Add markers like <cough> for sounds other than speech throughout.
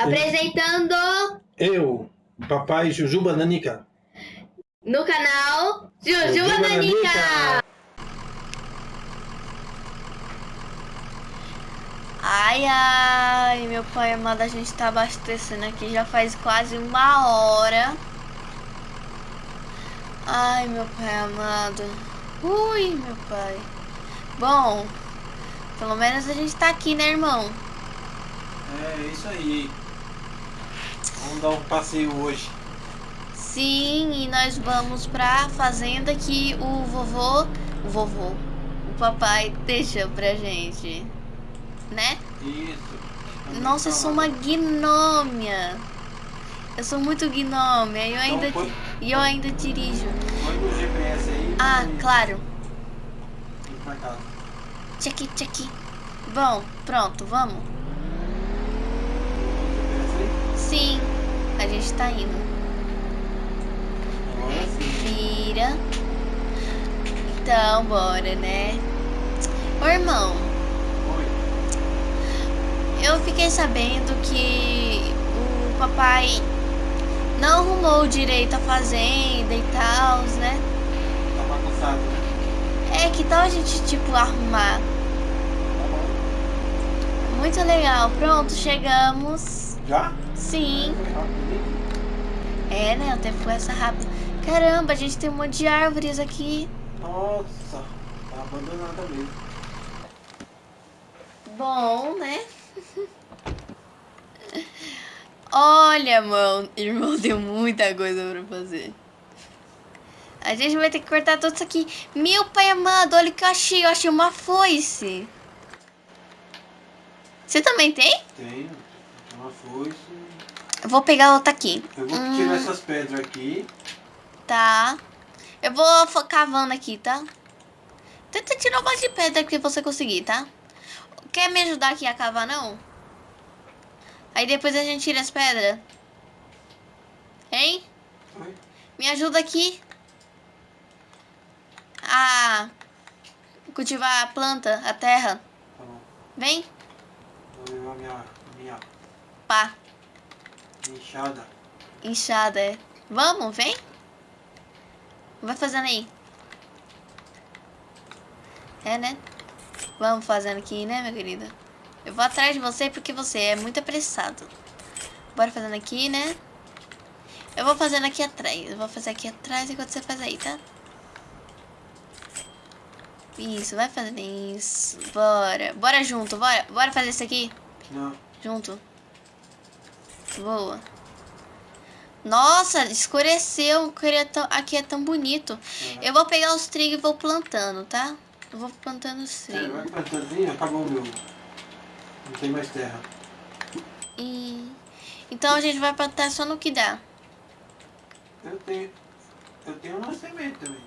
Apresentando Eu, papai Jujuba Nanica. no canal Jujuba Jujuba Nanica. Nanica. Ai, ai, meu pai amado, a gente tá abastecendo aqui já faz quase uma hora. Ai, meu pai amado. Ui, meu pai. Bom, pelo menos a gente tá aqui, né, irmão? É isso aí. Vamos dar um passeio hoje. Sim, e nós vamos pra fazenda que o vovô, o vovô, o papai deixou pra gente, né? Isso. Nossa, eu sou uma gnômia. Eu sou muito gnômia e eu ainda, Então e eu ainda dirijo. Põe no GPS aí. Ah, e- claro. Tchaki, tchaki. Bom, pronto, vamos. Põe no GPS aí. Sim, a gente tá indo. Agora sim. Vira. Então, bora, né? Ô, irmão, Põe. eu fiquei sabendo que o papai não arrumou direito a fazenda e tal, né? Tá bagunçado, né? É, que tal a gente, tipo, arrumar? Tá bom. Muito legal. Pronto, chegamos. Já? Sim. Foi. É, né? O tempo passa rápido. Caramba, a gente tem um monte de árvores aqui. Nossa, tá abandonada mesmo. Bom, né? Olha, mano, irmão, tem muita coisa pra fazer. A gente vai ter que cortar tudo isso aqui. Meu pai amado, olha o que eu achei. Eu achei uma foice. Você também tem? Tenho. Uma foice. Eu vou pegar outra aqui. Eu vou Hum. tirar essas pedras aqui. Tá. Eu vou cavando aqui, tá? Tenta tirar um monte de pedra que você conseguir, tá? Quer me ajudar aqui a cavar, não? Aí depois a gente tira as pedras. Hein? Oi? Me ajuda aqui. A cultivar a planta, a terra. Tá bom. Vem. Vou levar minha, minha Pá. Enxada. Inchada, é. Vamos, vem. Vai fazendo aí. É, né? Vamos fazendo aqui, né, minha querida? Eu vou atrás de você porque você é muito apressado. Bora fazendo aqui, né? Eu vou fazendo aqui atrás. Eu vou fazer aqui atrás enquanto você faz aí, tá? Isso, vai fazendo isso. Bora. Bora junto, bora. Bora fazer isso aqui Não. junto. Boa. Nossa, escureceu. Aqui é tão, aqui é tão bonito. Eu vou pegar os trigos e vou plantando, tá? Eu vou plantando os É, trigos. vai plantando acabou o meu. Não tem mais terra. E... Então a gente vai plantar só no que dá. Eu tenho. Eu tenho uma semente também.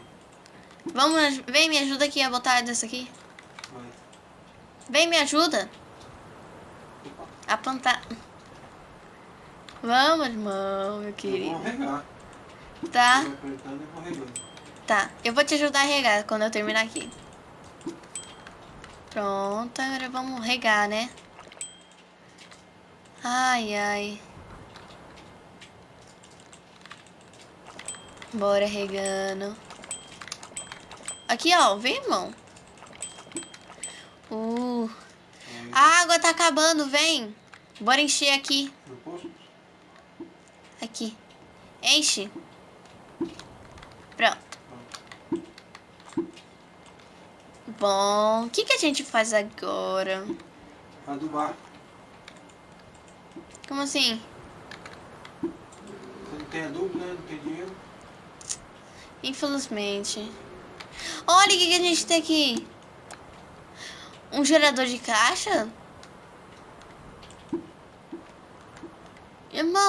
Vamos, vem me ajuda aqui a botar dessa aqui. Vai. Vem me ajuda a plantar. Vamos, irmão, meu Eu querido. vou regar. Tá? Eu vou. Tá, eu vou te ajudar a regar quando eu terminar aqui. Pronto, agora vamos regar, né? Ai, ai. Bora regando. Aqui, ó, vem, irmão. Uh, a água tá acabando, vem. Bora encher aqui. No posto? Aqui. Enche. Pronto. Bom, o que, que a gente faz agora? Adubar. Como assim? Você não tem adubo, né? Não tem dinheiro. Infelizmente. Olha o que, que a gente tem aqui. Um gerador de caixa?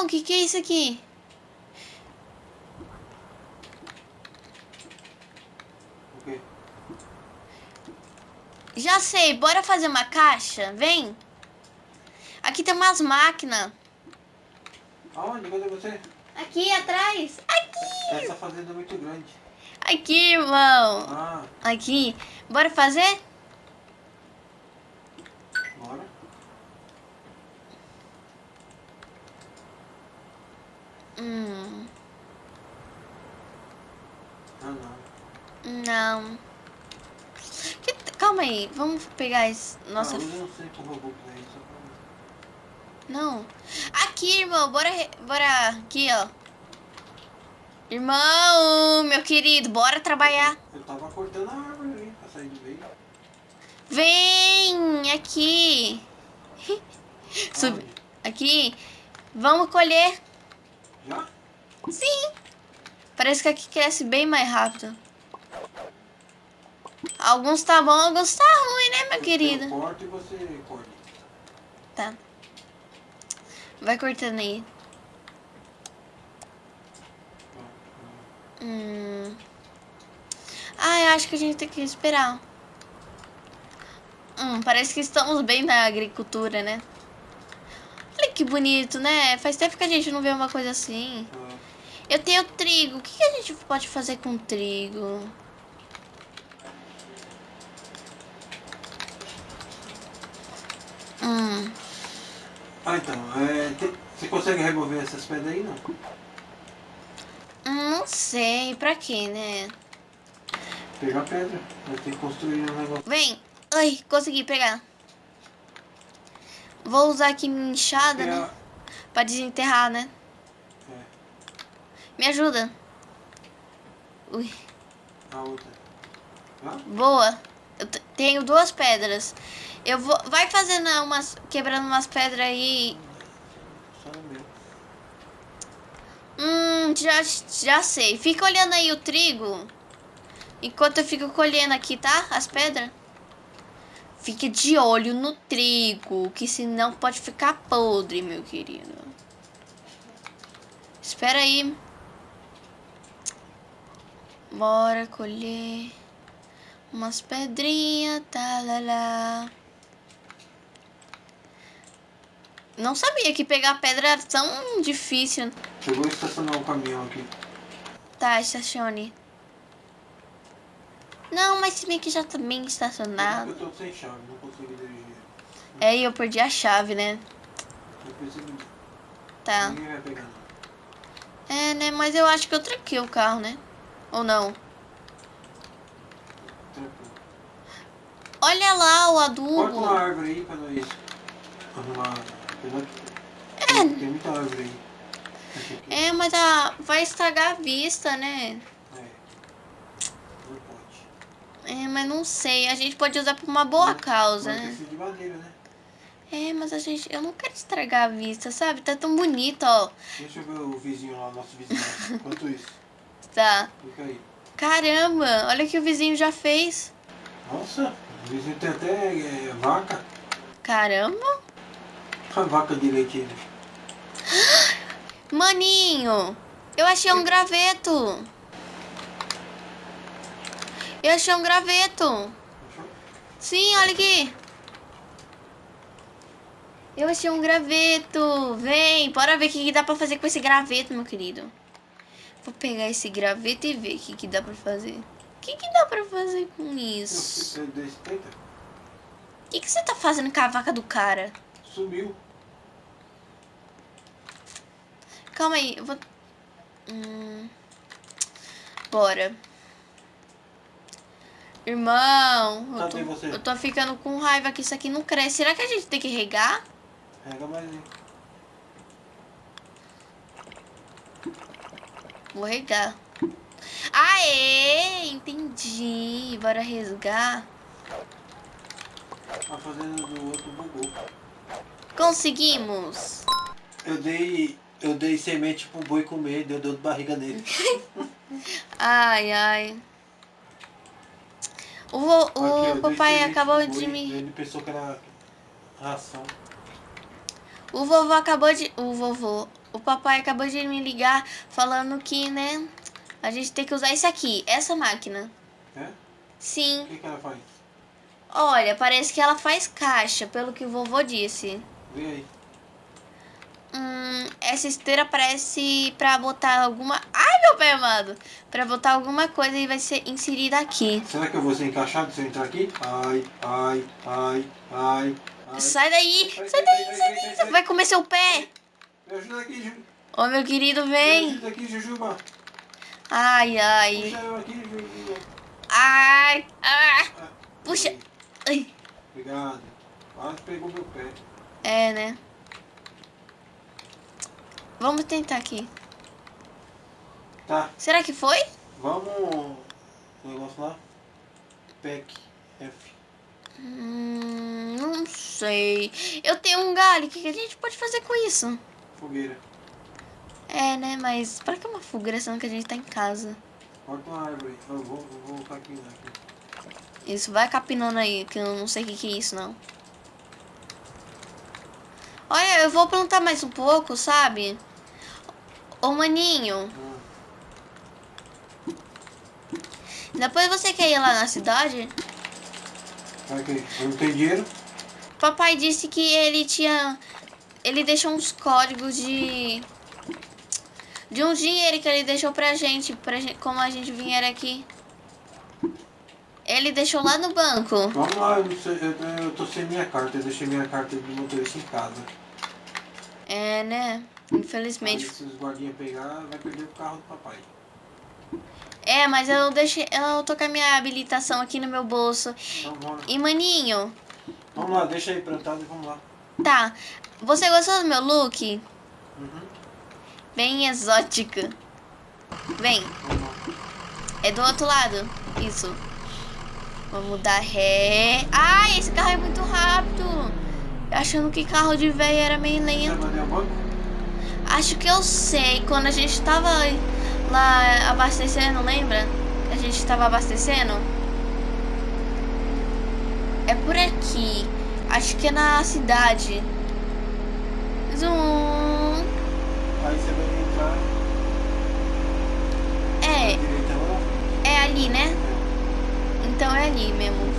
O que, que é isso aqui? Já sei, bora fazer uma caixa? Vem. Aqui tem umas máquinas. Aonde? Cadê você? Aqui atrás. Aqui. Essa fazenda é muito grande. Aqui, irmão. Ah, Aqui. Bora fazer? bora. Hum, Ah, não. não. Que- calma aí, vamos pegar esse. Nossa, Ah, eu não sei como eu vou pra isso. não. Aqui, irmão, bora. re- Bora. Aqui, ó. Irmão, meu querido, bora trabalhar. Eu tava cortando a árvore ali pra sair do meio. Vem aqui. <laughs> Sub... Aqui. Vamos colher. Sim. Parece que aqui cresce bem mais rápido. Alguns tá bom, alguns tá ruim, né, meu querido? Eu corto e você corta. Tá. Vai cortando aí. Hum. Ah, eu acho que a gente tem que esperar. Hum, parece que estamos bem na agricultura, né? Olha que bonito, né? Faz tempo que a gente não vê uma coisa assim. Eu tenho trigo. O que, a gente pode fazer com trigo? Hum. Ah, então, é, você consegue remover essas pedras aí, não? Não sei. Pra quê, né? Pegar pedra, vai ter que construir um negócio. Vem. Ai, consegui pegar. Vou usar aqui minha enxada, É, né? Pra desenterrar, né? Me ajuda. Ui, a outra. Ah? boa. Eu te- tenho duas pedras. Eu vou... Vai fazendo umas... Quebrando umas pedras aí. Só no meu. Hum, já, já sei. Fica olhando aí o trigo. Enquanto eu fico colhendo aqui, tá? As pedras. Fique de olho no trigo, que senão pode ficar podre, meu querido. Espera aí. Bora colher umas pedrinhas, tá lá lá. Não sabia que pegar pedra era tão difícil. Eu vou estacionar um caminhão aqui. Tá, estacione. Não, mas se bem que já tá bem estacionado. Eu tô sem chave, não consigo dirigir. É, e eu perdi a chave, né? Eu preciso. Tá. Ninguém vai pegar. É, né? Mas eu acho que eu tranquei o carro, né? Ou não? Tranquilo. Olha lá o Corta uma adubo. árvore aí pra nós arrumar. É. Tem muita árvore aí. É, mas a... vai estragar a vista, né? É. Não pode. É, mas não sei. A gente pode usar pra uma boa causa, Mas né? precisa de madeira, né? É, mas a gente... Eu não quero estragar a vista, sabe? Tá tão bonito, ó. Deixa eu ver o vizinho lá, nosso vizinho. <laughs> Quanto isso? Tá. Fica aí. Caramba, olha o que o vizinho já fez. Nossa, o vizinho tem até é, vaca. Caramba. A vaca de leite. ele. <gasps> Maninho, eu achei um graveto. Eu achei um graveto. Achou? Sim, olha aqui. Eu achei um graveto. Vem, bora ver o que dá pra fazer com esse graveto, meu querido. Vou pegar esse graveto e ver o que, que dá pra fazer. O que, que dá pra fazer com isso? O que, que você tá fazendo com a vaca do cara? Sumiu. Calma aí, eu vou. Hum. Bora. Irmão, eu tô, eu tô ficando com raiva que isso aqui não cresce. Será que a gente tem que regar? Rega mais aí. Vou regar. Aê, entendi. Bora resgar. A fazenda do outro bugou. Conseguimos. Eu dei. Eu dei semente pro boi comer, deu dor de barriga nele. <laughs> Ai, ai. O, Aqui, o dei papai acabou de boi, me. Ele pensou que era ração. O vovô acabou de. O vovô. O papai acabou de me ligar falando que, né? A gente tem que usar isso aqui, essa máquina. É? O Sim. que, que ela faz? Olha, parece que ela faz caixa, pelo que o vovô disse. Vê aí. Hum, essa esteira parece pra botar alguma. Ai, meu pai amado! Pra botar alguma coisa e vai ser inserida aqui. Será que eu vou ser encaixado se eu entrar aqui? Ai, ai, ai, ai, ai. Sai daí! Sai, daí, sai, daí! sai, Vai comer seu pé! Me ajuda aqui, Ju. Ô, meu querido, vem. Ajuda aqui, Jujuba. Ai, ai. Puxa eu aqui, Jujuba. Ai, ah. Ah, Puxa. Ai. Obrigado. Quase pegou meu pé. É, né? Vamos tentar aqui. Tá, Será que foi? vamos. O negócio lá. PEC F. Hum, não sei. Eu tenho um galho. O que a gente pode fazer com isso? Fogueira. É, né? Mas pra que uma fogueira sendo que a gente tá em casa? Corta uma árvore. Eu vou, eu vou capinar aqui. Isso, vai capinando aí, que eu não sei o que, que é isso, não. Olha, eu vou plantar mais um pouco, sabe? Ô, maninho, Ah, depois você quer ir lá na cidade? Eu não tenho dinheiro? Papai disse que ele tinha... Ele deixou uns códigos de... De um dinheiro que ele deixou pra gente, pra gente, como a gente vier aqui. Ele deixou lá no banco. Vamos lá, eu, sei, eu, eu tô sem minha carta. Eu deixei minha carta de motorista em casa. É, né? Aí, Infelizmente. se os guardinhas pegar, vai perder o carro do papai. É, mas eu deixei... Eu tô com a minha habilitação aqui no meu bolso. Então vamos, E, maninho... vamos lá, deixa aí plantado e vamos lá. Tá. Você gostou do meu look? Uhum, Bem exótica. Lá. é do outro lado. Isso. Vamos dar ré. Ai, esse carro é muito rápido. Achando que carro de velho era meio lento. Acho que eu sei. Quando a gente tava lá abastecendo, lembra? A gente tava abastecendo. É por aqui. Acho que é na cidade. Zoom. Aí você vai entrar É, direita lá. é ali, né? Então é ali mesmo.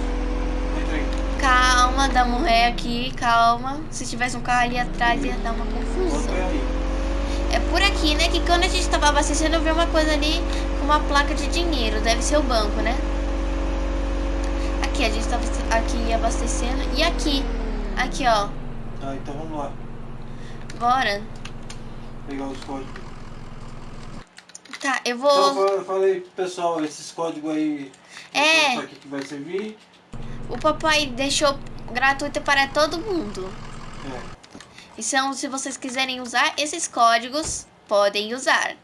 Calma, dá um ré aqui, calma. Se tivesse um carro ali atrás ia dar uma confusão. é. É por aqui, né? Que quando a gente tava abastecendo, eu vi uma coisa ali com uma placa de dinheiro. Deve ser o banco, né? Aqui, a gente tava aqui abastecendo. E aqui. Aqui, ó. Tá, então vamos lá. Bora. Pegar os códigos. Tá, eu Então vou... falei pro pessoal, esses códigos aí. É. Pra que, que vai servir? O papai deixou gratuito para todo mundo. É. Então, se vocês quiserem usar esses códigos, podem usar. é.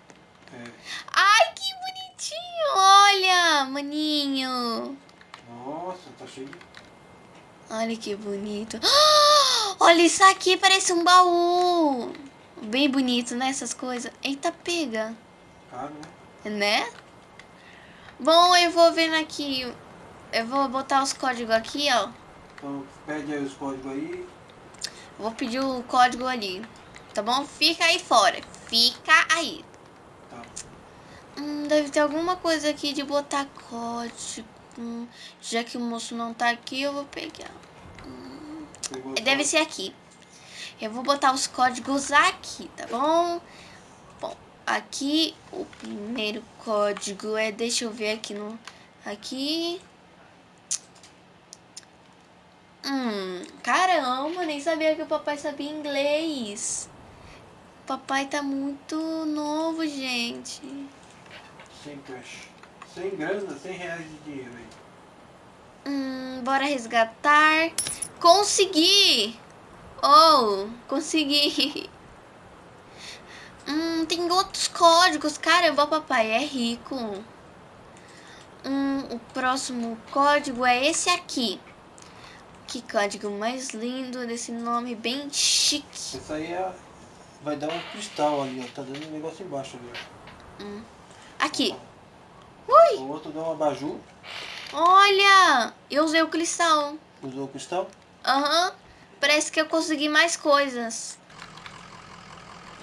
Ai, que bonitinho! Olha, maninho. Nossa, tá cheio de. Olha que bonito. <gasps> Olha isso aqui, parece um baú. Bem bonito, né? Essas coisas. Eita, pega. caro, né? Né? Bom, eu vou vendo aqui. Eu vou botar os códigos aqui, ó. Então pede aí os códigos aí. Vou pedir o código ali. Tá bom? Fica aí fora. Fica aí. Tá. Hum, deve ter alguma coisa aqui de botar código. Hum, já que o moço não tá aqui, eu vou pegar. Hum, deve ser aqui. Eu vou botar os códigos aqui, tá bom? Bom, aqui o primeiro código é... Deixa eu ver aqui no... Aqui... Hum, caramba, nem sabia que o papai sabia inglês. Papai tá muito novo, gente. Simples. 100 grana, 100 reais de dinheiro aí. Hum, bora resgatar. Consegui! Oh, consegui. <laughs> Hum, tem outros códigos. cara. Vó papai, é rico. Hum, o próximo código é esse aqui. Que código mais lindo desse nome bem chique. Isso aí é, vai dar um cristal ali, ó. Tá dando um negócio embaixo ali, ó. Hum. Aqui. O outro dá um abajur. Olha, eu usei o cristal. Usou o cristal. Aham. Parece que eu consegui mais coisas.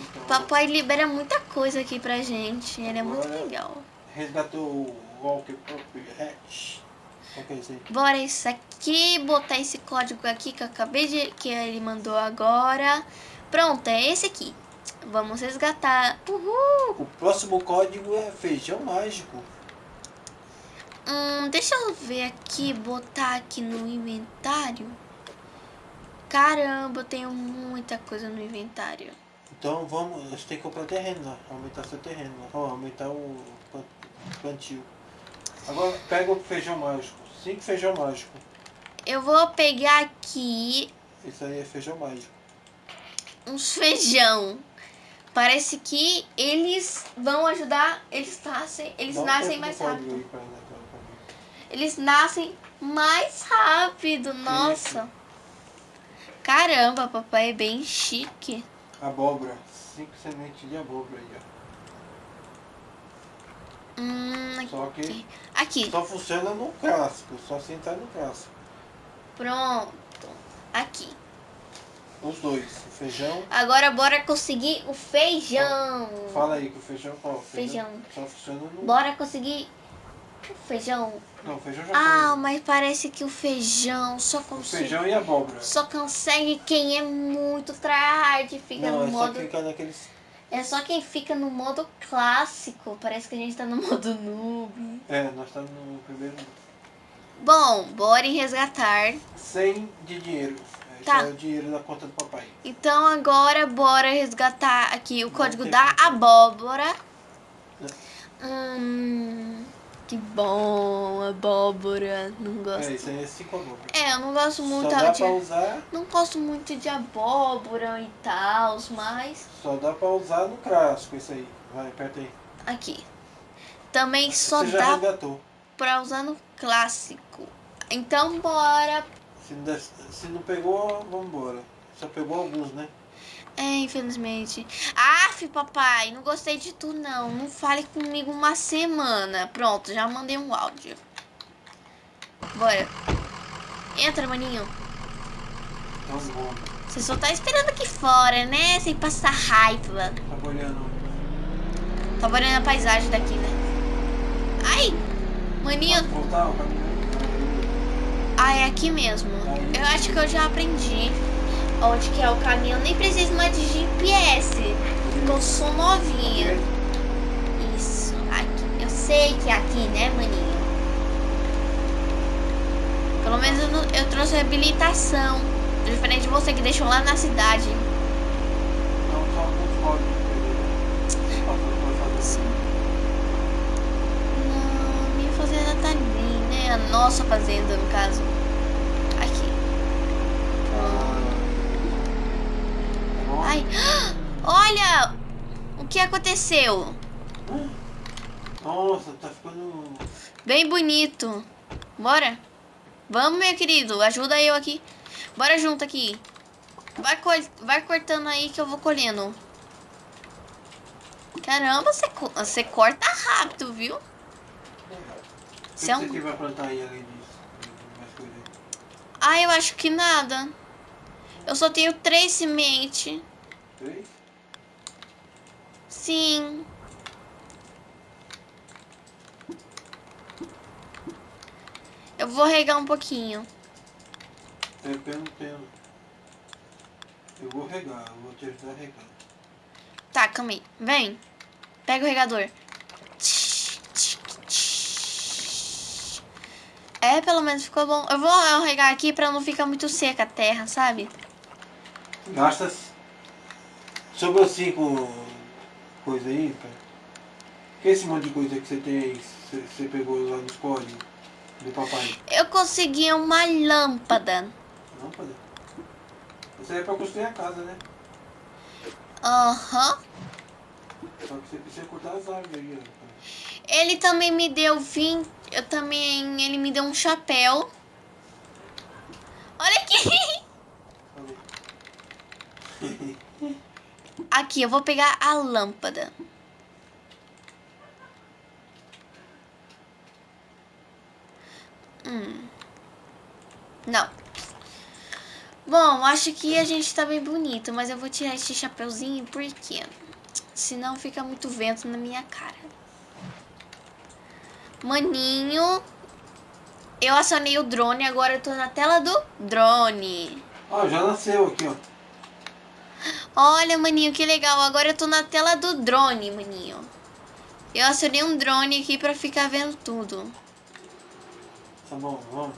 Então, Papai libera muita coisa aqui pra gente. Ele é muito legal. resgatou o Walker Property é? Bora isso aqui, botar esse código aqui que eu acabei de... Que ele mandou agora. Pronto, é esse aqui. Vamos resgatar. Uhul! O próximo código é feijão mágico. Hum, deixa eu ver aqui, botar aqui no inventário. Caramba, eu tenho muita coisa no inventário. Então vamos, você tem que comprar terreno lá, aumentar seu terreno lá. Ó, aumentar o plan- plantio. Agora pega o feijão mágico. Cinco feijão mágico. Eu vou pegar aqui Isso aí é feijão mágico. uns feijão. Parece que eles vão ajudar, eles nascem, eles Dá um nascem tempo mais rápido. Eles nascem mais rápido, nossa. Caramba, papai é bem chique. Abóbora. Cinco sementes de abóbora aí, Hum, ó. Só que aqui, só funciona no clássico, só se entrar no clássico. pronto. Aqui. Os dois, o feijão. Agora bora conseguir o feijão. Fala aí que o feijão qual? Feijão. Só funciona no. Bora conseguir feijão. Não, o feijão já Ah, foi. mas parece que o feijão só O consegue. feijão e abóbora. Só consegue quem é muito tryhard, fica Não, no é só modo. clicar naqueles. É só quem fica no modo clássico. Parece que a gente tá no modo noob. É, nós estamos no primeiro. Bom, bora em resgatar. 100 de dinheiro. Esse Tá. é o dinheiro da conta do papai. Então agora bora resgatar aqui o Não código da abóbora. Não. Hum, que bom, abóbora. Não É, gosto. isso aí é 5 abóbora. É, eu não gosto muito Só dá de. pra usar. Não gosto muito de abóbora e tal, mas. Só dá pra usar no clássico isso aí. Vai, aperta aí. Aqui. Também só Você já dá resgatou. pra usar no clássico. Então bora. Se não, se não pegou, vambora. Só pegou alguns, né? É, infelizmente. Aff, papai, não gostei de tu não. Não fale comigo uma semana. Pronto, já mandei um áudio. Bora. Entra, maninho. Então bom. Você só tá esperando aqui fora, né? Sem passar raiva. Tá olhando. Tá olhando a paisagem daqui, né? Ai! Maninho, Pode voltar ah, é aqui mesmo. Eu acho que eu já aprendi onde que é o caminho. Eu nem preciso mais de GPS. Porque eu sou novinha. Isso, aqui. Eu sei que é aqui, né, maninho? Pelo menos eu, não- eu trouxe habilitação. Diferente de você que deixou lá na cidade. Não? Passou por fazer. Não, minha fazenda tá ali, né? A nossa fazenda, no caso. Que aconteceu? Nossa, tá ficando. Bem bonito. Bora? Vamos, meu querido. Ajuda eu aqui. Bora junto aqui. Vai, co- vai cortando aí que eu vou colhendo. Caramba, você, co- você corta rápido, viu? Você é um- que vai plantar aí além disso? Ah, eu acho que nada. Eu só tenho três sementes. Três? Sim. Eu vou regar um pouquinho. É não tenho. Eu vou regar, eu vou te ajudar a regar. Tá, calma aí. Vem. Pega o regador. É, pelo menos ficou bom. Eu vou regar aqui pra não ficar muito seca a terra, sabe? Gasta. Sobrou cinco coisas aí, cara. Que esse monte de coisa que você tem aí, você, você pegou lá nos códigos do papai? Eu consegui uma lâmpada. Lâmpada? Isso aí é pra construir a casa, né? Aham. Só que você precisa cortar as árvores aí, ó. cara. Ele também me deu 20. Eu também. Ele me deu um chapéu. Olha aqui! <laughs> Aqui, eu vou pegar a lâmpada. Hum. Não. Bom, acho que a gente tá bem bonito, mas eu vou tirar esse chapeuzinho porque senão fica muito vento na minha cara. Maninho, eu acionei o drone, agora eu tô na tela do drone. Ó, já nasceu aqui, ó. Olha, maninho, que legal. Agora eu tô na tela do drone, maninho. Eu acionei um drone aqui pra ficar vendo tudo. Tá bom, vamos.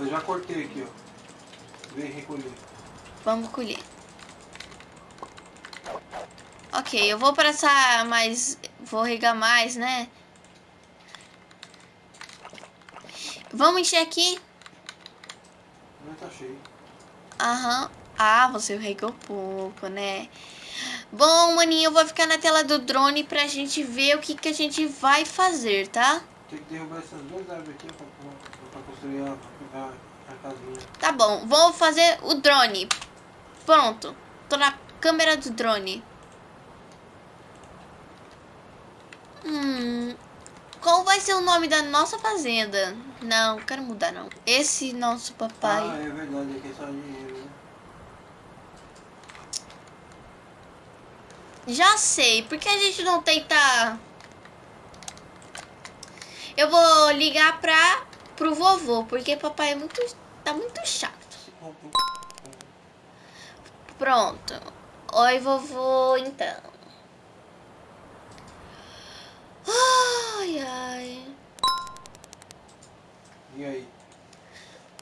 Eu já cortei aqui, ó. Vem recolher. Vamos colher. Ok, eu vou passar mais. Vou regar mais, né? Vamos encher aqui? Não tá cheio. Aham. Ah, você regou pouco, né? Bom, maninho, eu vou ficar na tela do drone pra gente ver o que, que a gente vai fazer, tá? Tem que derrubar essas duas árvores aqui pra, pra, construir a, a, a casinha. Tá bom, vou fazer o drone. Pronto. Tô na câmera do drone. Hum. Qual vai ser o nome da nossa fazenda? Não, quero mudar não. Esse nosso papai. Ah, é verdade, aqui é só dinheiro, né? Já sei, por que a gente não tenta... Eu vou ligar pra, pro vovô, porque papai é muito, tá muito chato. Pronto. Oi, vovô, então. Ai, ai. E aí?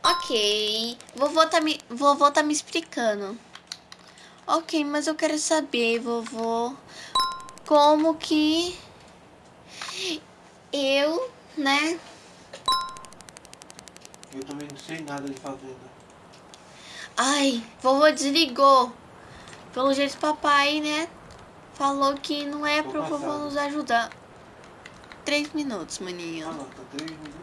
Ok. Vovô tá me, vovô tá me explicando. Ok, mas eu quero saber, vovô, como que eu, né? Eu também não sei nada de fazenda. Ai, vovô desligou. Pelo jeito, papai, né? Falou que não é Tô pro vovô passado. nos ajudar. Três minutos, Ah, maninho. não, tá três minutos.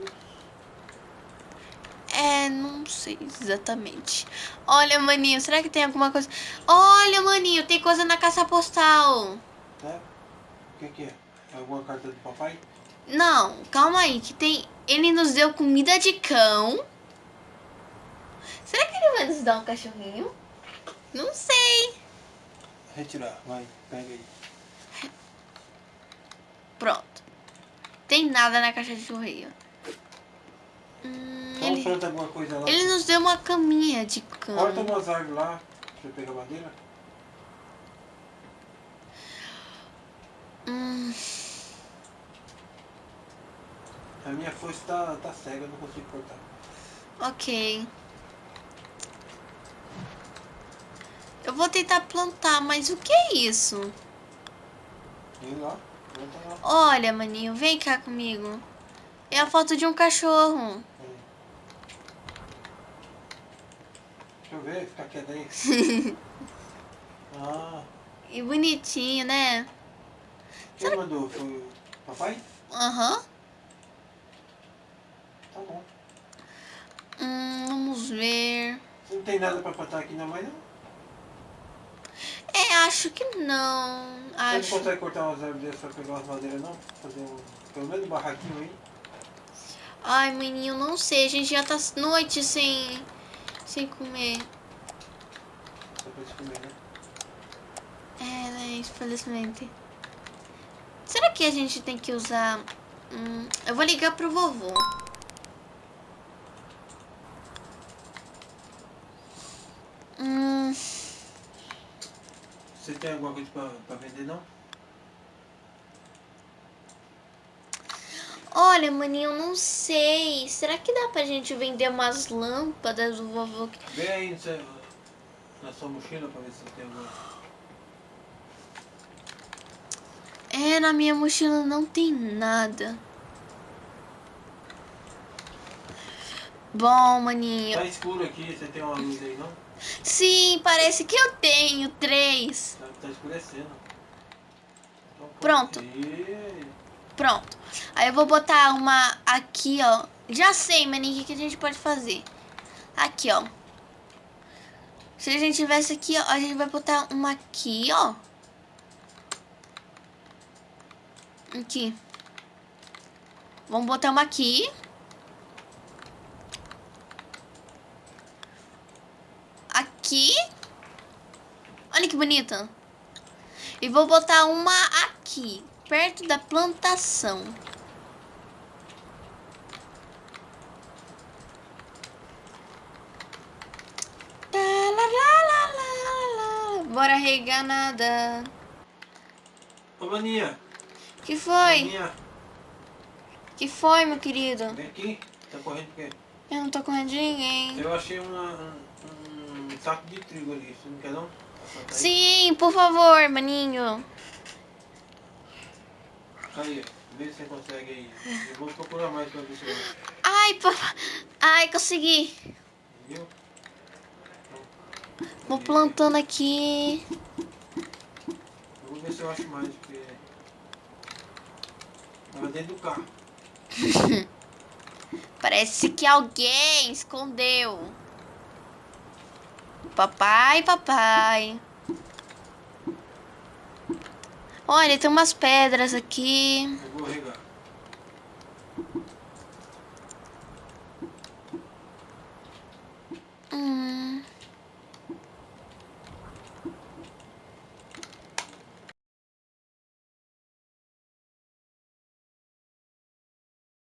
É, não sei exatamente. Olha, maninho, será que tem alguma coisa? Olha, maninho, tem coisa na caixa postal. Tá? O que que é? É alguma carta do papai? Não, calma aí, que tem. Ele nos deu comida de cão. Será que ele vai nos dar um cachorrinho? Não sei. Retirar, vai, pega aí. Pronto. Tem nada na caixa de correio. Ele, alguma coisa lá. ele nos deu uma caminha de cão. Corta umas árvores lá, pra pegar madeira. Hum, A minha foice tá, tá cega, eu não consigo cortar. ok. Eu vou tentar plantar, mas o que é isso? Vem lá, planta lá. Olha, maninho, vem cá comigo. É a foto de um cachorro. Deixa eu ver, ficar quieto aí. <laughs> ah, E bonitinho, né? quem mandou? Foi o papai? Aham. Tá bom. Hum, vamos ver. Você não tem nada pra plantar aqui na mãe, não? É, acho que não. Você não Acho. consegue cortar umas árvores dessas pra pegar umas madeiras, não? Fazer um, pelo menos um barraquinho aí. Ai, menino, não sei. A gente já tá noite sem, sem comer. Pra eles comer, né? É, né? Infelizmente. Será que a gente tem que usar. Hum, eu vou ligar pro vovô. Hum, Você tem alguma coisa pra, pra vender, não? Olha, maninho, eu não sei. Será que dá pra gente vender umas lâmpadas do vovô? Vê aí na sua mochila pra ver se tem alguma. É, na minha mochila não tem nada. Bom, maninho. Tá escuro aqui, você tem uma luz aí, não? Sim, parece que eu tenho três. Tá, tá escurecendo. Então, Pronto. Pronto. Aí eu vou botar uma aqui, ó. Já sei, maninho, o que a gente pode fazer. Aqui, ó. Se a gente tivesse aqui, ó, a gente vai botar uma aqui, ó. Aqui. Vamos botar uma aqui. Aqui. Olha que bonita. E vou botar uma aqui, perto da plantação. Tá. Bora regar nada. Ô, Maninha. Que foi? Maninha, Que foi, meu querido? vem aqui. Tá correndo por quê? Eu não tô correndo de ninguém. Eu achei uma, um, um saco de trigo ali. Você não quer não? Plantar aí? Sim, por favor, maninho. Aí, vê se você consegue aí. Eu vou procurar mais pra ver se eu. Ai, papai. Ai, consegui. Viu? Vou plantando aqui. Eu vou ver se eu acho mais, porque. Tava dentro do carro. <laughs> Parece que alguém escondeu. Papai, papai. Olha, tem umas pedras aqui.